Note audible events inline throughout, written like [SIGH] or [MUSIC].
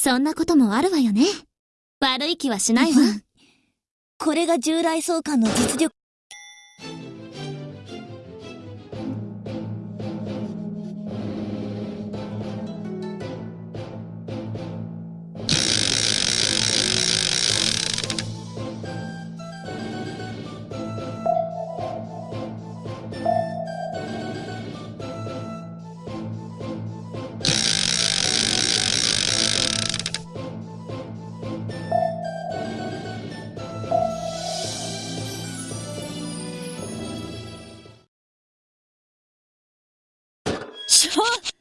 そんなこともあるわよね。悪い気はしないわ。これが従来相関の実力。Huh? [LAUGHS]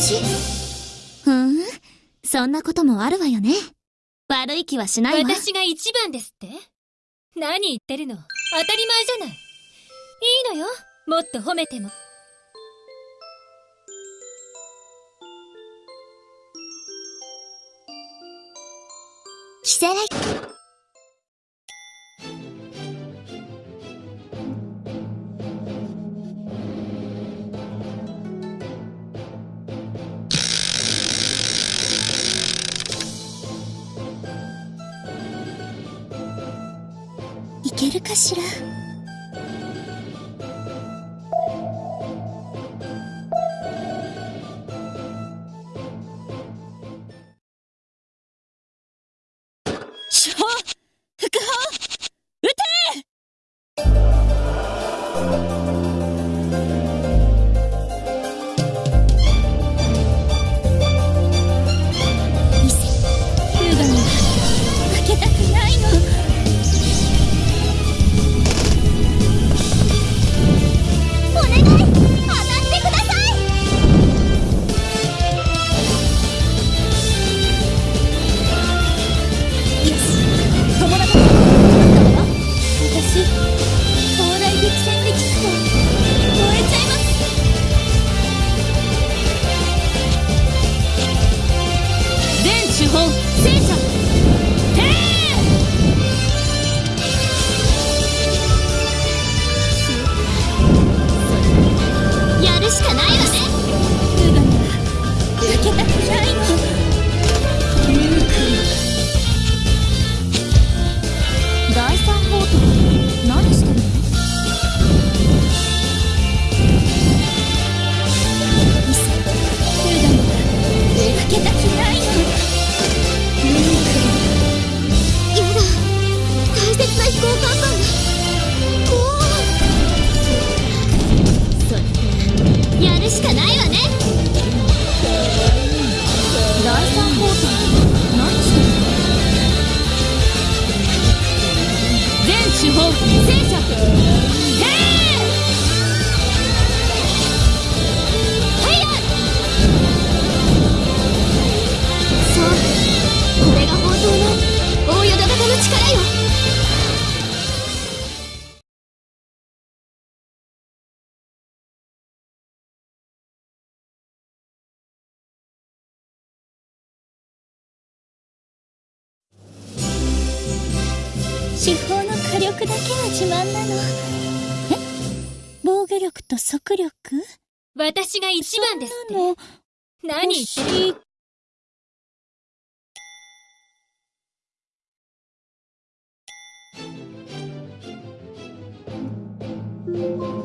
し。ふんそんなこともあるわよね。悪い気はしないわ。私が一番ですって？何言ってるの？当たり前じゃない。いいのよ。もっと褒めても。キセレけるかしら？主砲副砲撃て！司法の火力だけが自慢なの。え？防御力と速力？私が一番ですって。なの何言ってる？欲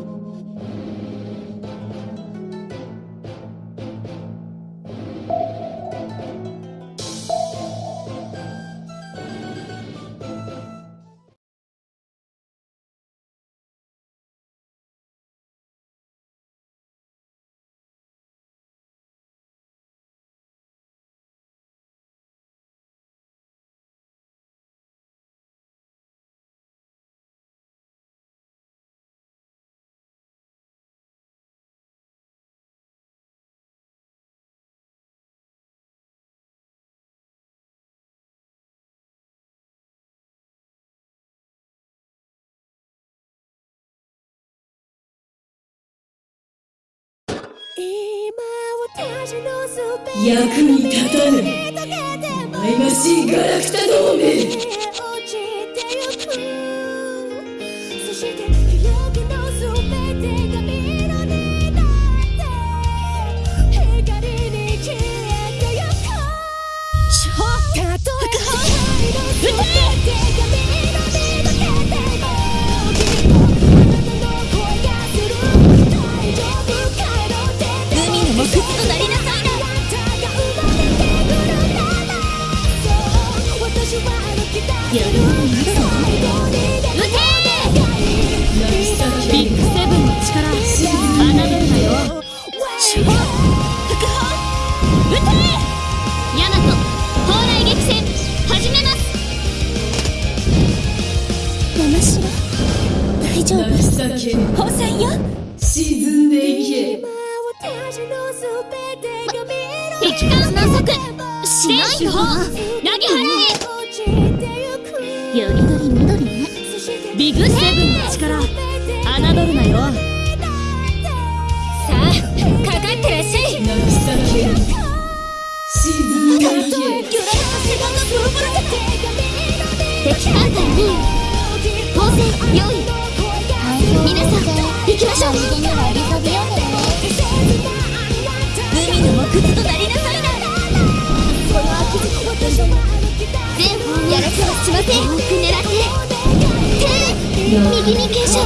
役に立たぬお前がしいガラクタ同盟投げ払よりどりみどりねえビッグセブンの力侮るなよ。さあかかってらっしゃい。情け沈んでいけ敵艦隊に砲戦用意。皆さん行きましょう手右に傾斜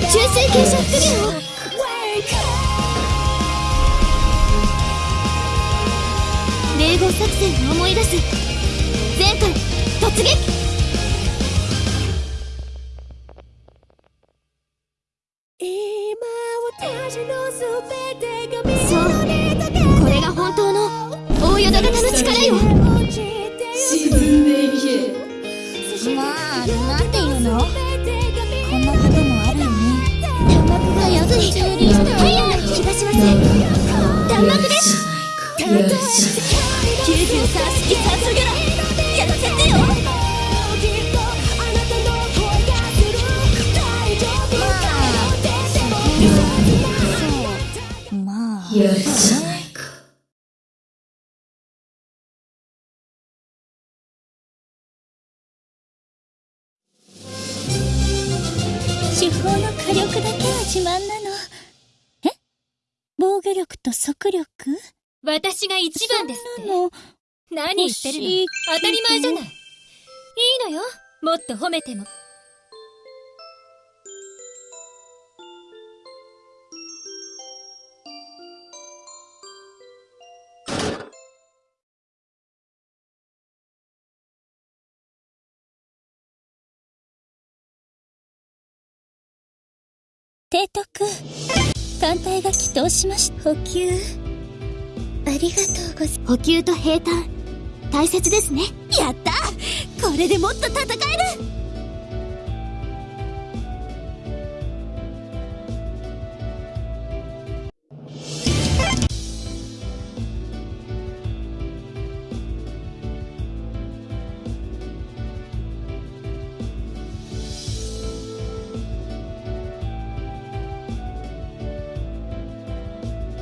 中水傾斜副業霊合作戦を思い出す。前回突撃。よし93式酸素ギャラやらせてよまあ。やるじゃないか手法の火力だけは自慢なのえ防御力と速力私が一番ですって？何言ってるの？当たり前じゃない。いいのよ。もっと褒めても。提督。艦隊が起動しました。補給。ありがとうござ補給と平坦。大切ですね。やった。これでもっと戦える